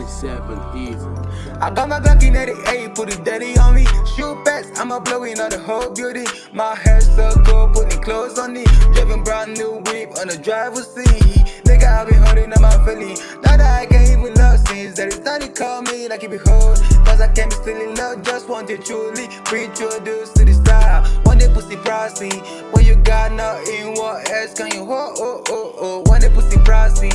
97 easy. I got my Glock in 88, put it daddy on me. Shoot backs, I'ma blow in the whole beauty. My hair so cool, putting clothes on me. Driving brand new whip on the driver's seat. Nigga, I been holding on my feeling. Now that I can't even love since that it's not call me like it be hold. Cause I can't be still in love, just want to truly reintroduce to the style. One day pussy pricey, when you got nothing, what else can you hold? Oh, oh, oh. oh. One day pussy pricey,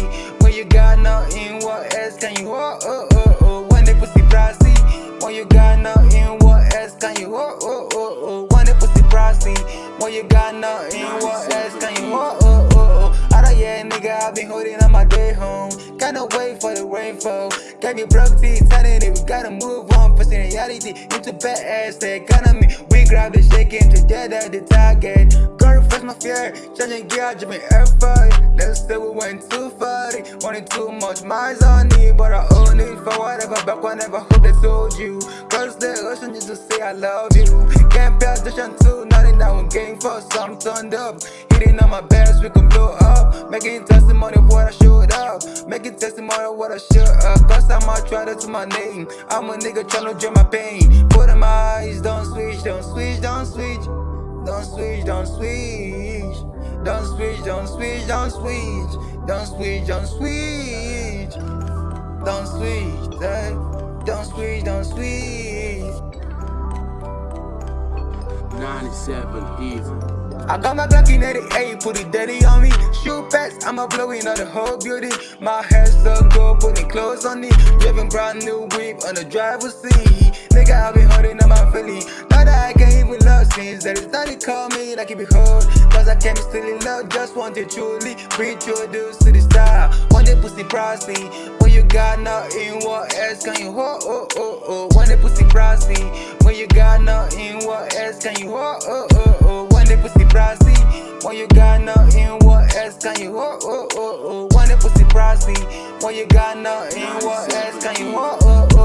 hold? Oh, oh, oh. oh. One day pussy pricey, when you got nothing, what else can you hold? Oh, oh, oh. oh. One day pussy pricey, when you got nothing, what else can you hold? Oh, oh, oh. oh. Out of yeah, nigga, I've been holding on my day home. Can't wait for the rainfall. Got me broke telling it, we gotta move on. Pushing reality into bad ass economy. We grab the shaking together, the target. Refresh my fear, changing gear, jumping effort. Let's say we went too far. Wanted too much miles on it, but I own it for whatever. Back whenever hope they told you. Girls, the ocean just to say I love you. Can't pay attention to nothing that one game for some turned up. Hitting on my best, we can blow up. Making testimony of what I showed up. Making testimony of what I showed up. Cause I'm to my name. I'm a nigga trying to drain my pain. Put in my eyes, don't switch, don't switch, don't switch. Don't switch, don't switch. Don't switch, don't switch, don't switch. Don't switch, don't switch. Don't switch, eh? don't switch, don't switch. 97 easy. I got my Glock in 88, put it daddy on me. Shoot backs, I'ma blow the whole beauty. My hair so cool, putting clothes on it. Driving brand new whip on the driver's seat. Nigga, I been holding on my feeling. Since that it's not call me like it be hold. Cause I can't be still in love, just want to truly reintroduce to the style. One day pussy pricey, when you got nothing, what else can you hold? Oh, oh, oh. One day pussy pricey, when you got nothing, what else can you hold? Oh, oh, oh. One day pussy pricey, when you got nothing, what else can you hold? Oh, oh, oh. One day pussy pricey, when you got nothing, what else can you hold? Oh, oh,